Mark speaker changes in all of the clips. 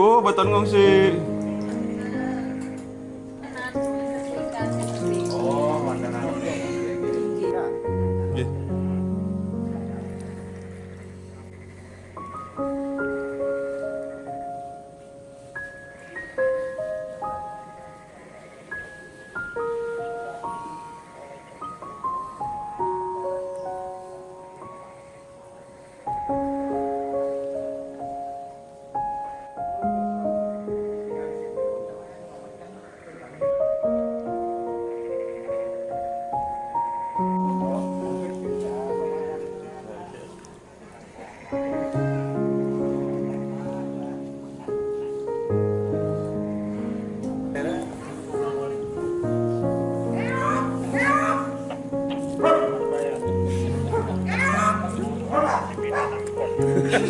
Speaker 1: Bu, beton ngungsi.
Speaker 2: Oh,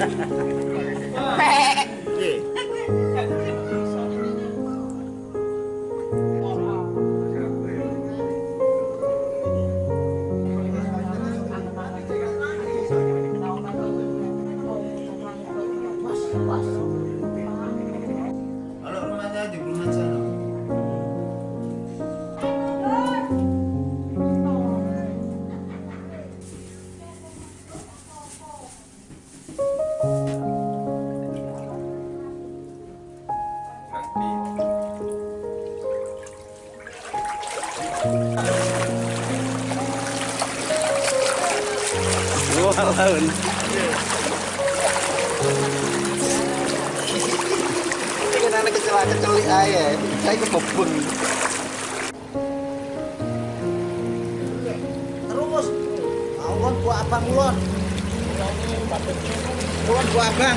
Speaker 2: Kalau
Speaker 1: Lu laun.
Speaker 2: Ini kan anak. Saya kebobon. Terus. Awon gua abang ulon. Ulon gua abang.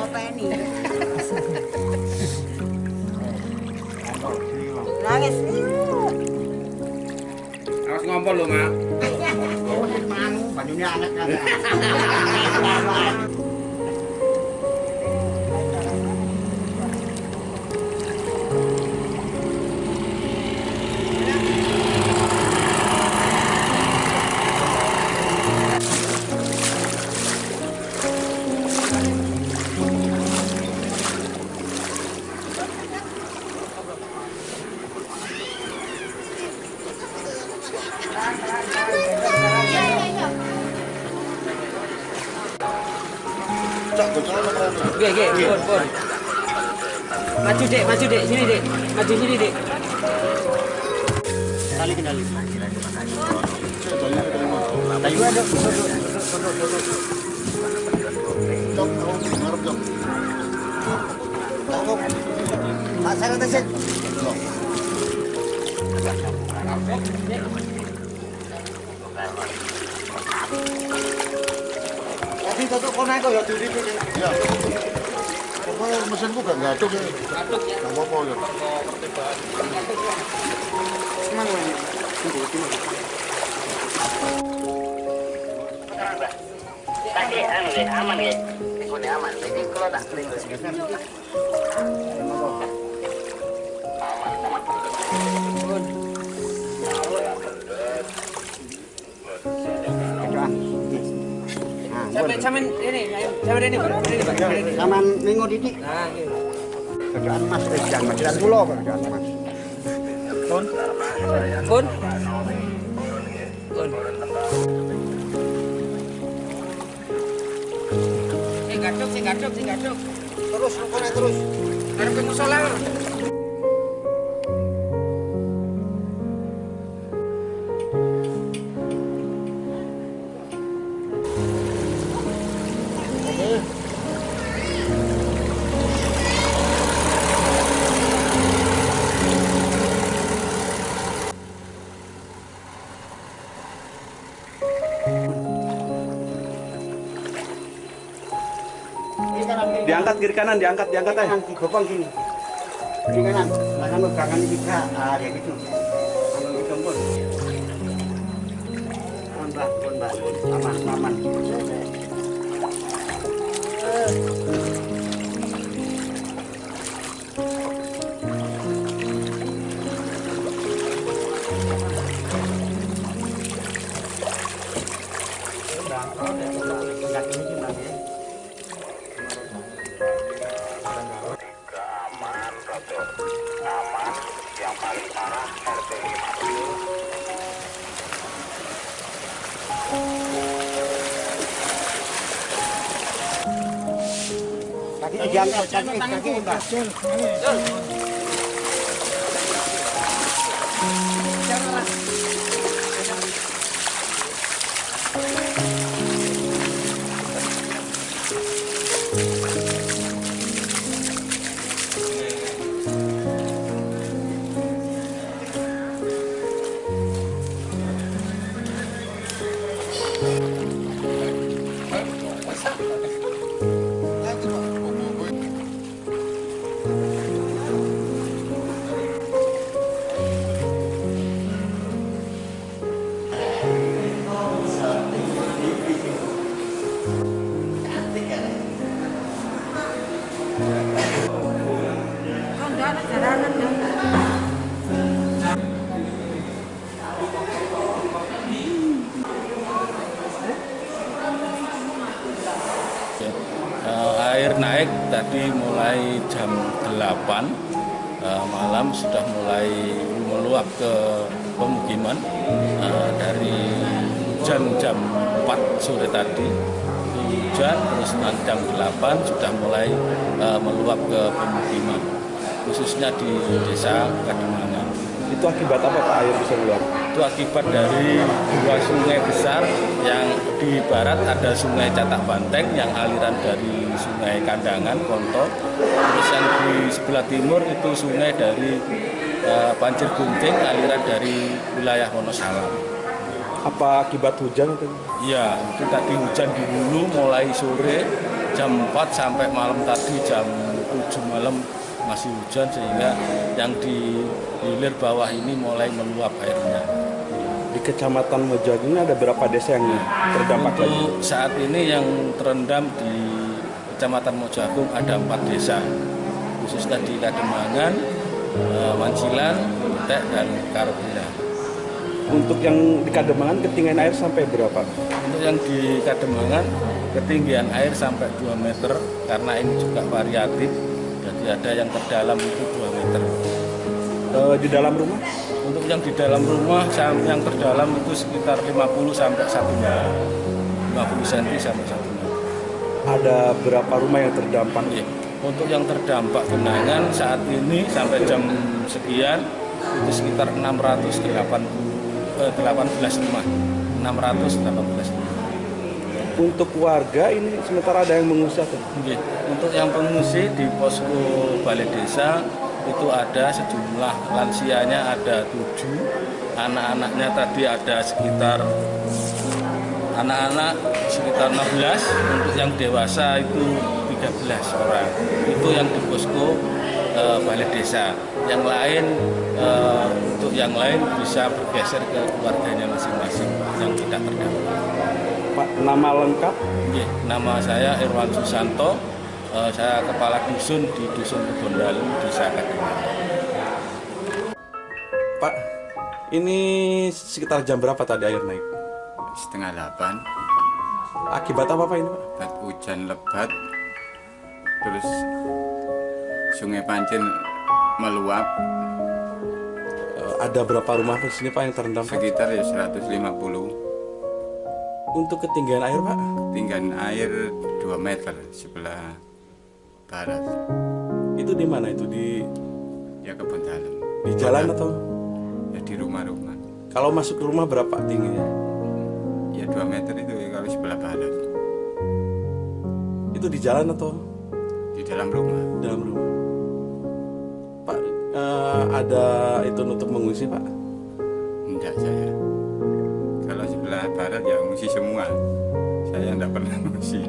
Speaker 1: ngompol lu, Mak.
Speaker 2: Banyunya anak kan.
Speaker 3: Oke, oke, pun, pun. Maju dek, maju dek, sini dek, maju sini dek. Kali kendali. Tayu ada.
Speaker 2: Pak saya nanti sih. Tapi tutup kau naik kok ya diri ini. Ya. Pokoknya mesin gak gaduh ya. Gaduh ya. Gak apa-apa ya.
Speaker 3: Senang lah.
Speaker 4: Tapi anu deh, aman ya. Ini aman. Jadi kalau tak kering
Speaker 3: Sampai sampai ini, sampai ini, Pak. Ini.
Speaker 2: Saman minggu didik.
Speaker 3: Nah, gitu.
Speaker 2: Kerjaan mas, mas, jangan pulau kerjaan mas.
Speaker 3: Pun. Pun. Pun. Sing gaduk, sing gaduk, sing gaduk.
Speaker 2: Terus, rukun terus.
Speaker 3: Arep ke musola.
Speaker 1: Diangkat kiri kanan, diangkat, diangkat aja.
Speaker 2: gopang gini. Kiri kanan. Belakang ini kita ah kayak gitu. Ambil gitu pun pun mbak aman aman diangkat kaki kaki
Speaker 5: tadi mulai jam 8 eh, malam sudah mulai meluap ke pemukiman Eh, dari hujan jam 4 sore tadi. Hujan terus nanti jam 8 sudah mulai eh, meluap ke pemukiman khususnya di desa Kademangan
Speaker 1: Itu akibat apa Pak? Air bisa keluar?
Speaker 5: Itu akibat dari dua sungai besar yang di barat ada sungai Catak Banteng yang aliran dari sungai Kandangan, Konto. Terus yang di sebelah timur itu sungai dari eh, Banjir Gunting aliran dari wilayah Wonosalam.
Speaker 1: Apa akibat hujan itu?
Speaker 5: Iya, itu tadi hujan di hulu mulai sore jam 4 sampai malam tadi jam 7 malam masih hujan sehingga yang di hilir bawah ini mulai meluap airnya.
Speaker 1: Di Kecamatan Mojagung ini ada berapa desa yang terdampak lagi?
Speaker 5: Untuk saat ini yang terendam di Kecamatan Mojagung ada empat desa, khususnya di Kademangan, eh, Mancilan, Butek, dan Karpina.
Speaker 1: Untuk yang di Kademangan ketinggian air sampai berapa?
Speaker 5: Untuk yang di Kademangan, ketinggian air sampai 2 meter, karena ini juga variatif, jadi ada yang terdalam itu 2 meter.
Speaker 1: Eh, di dalam rumah?
Speaker 5: Untuk yang di dalam rumah, yang terdalam itu sekitar 50 sampai 1 meter. 50 cm sampai 1 meter.
Speaker 1: Ada berapa rumah yang terdampak?
Speaker 5: Iya. Untuk yang terdampak genangan saat ini sampai jam sekian itu sekitar 680 eh, 18 rumah. 618 rumah.
Speaker 1: Untuk warga ini sementara ada yang mengungsi atau?
Speaker 5: Untuk yang pengungsi di posko balai desa itu ada sejumlah lansianya ada tujuh, anak-anaknya tadi ada sekitar anak-anak sekitar 16, untuk yang dewasa itu 13 orang. Itu yang di posko eh, balai desa. Yang lain eh, untuk yang lain bisa bergeser ke keluarganya masing-masing yang tidak terdampak.
Speaker 1: Pak, nama lengkap?
Speaker 5: Oke, nama saya Irwan Susanto. Eh, saya kepala dusun di Dusun Kebondalu, Desa.
Speaker 1: Pak, ini sekitar jam berapa tadi air naik?
Speaker 6: setengah delapan
Speaker 1: Akibat apa Pak ini Pak?
Speaker 6: lebat hujan lebat terus sungai Pancen meluap
Speaker 1: Eh, ada berapa rumah di sini Pak yang terendam
Speaker 6: sekitar ya 150
Speaker 1: Untuk ketinggian air Pak?
Speaker 6: tinggian air 2 meter sebelah barat
Speaker 1: Itu di mana itu? Di
Speaker 6: ya kebun dalam
Speaker 1: di jalan atau?
Speaker 6: ya di rumah-rumah
Speaker 1: Kalau masuk ke rumah berapa tingginya?
Speaker 6: ya 2 meter itu ya kalau sebelah barat
Speaker 1: Itu di jalan atau
Speaker 6: di dalam rumah
Speaker 1: dalam rumah? Pak, eh, ada itu nutup mengungsi Pak?
Speaker 6: enggak saya barat ya ngungsi semua saya enggak pernah ngungsi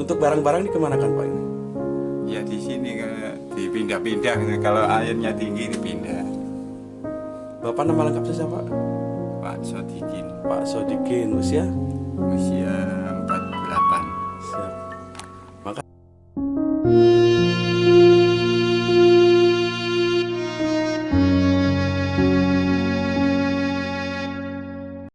Speaker 1: Untuk barang-barang dikemanakan Pak ini?
Speaker 6: Ya di sini dipindah-pindah. Kalau airnya tinggi dipindah.
Speaker 1: Bapak nama lengkapnya siapa?
Speaker 6: Pak Sodikin
Speaker 1: Pak Sodikin usia
Speaker 6: usia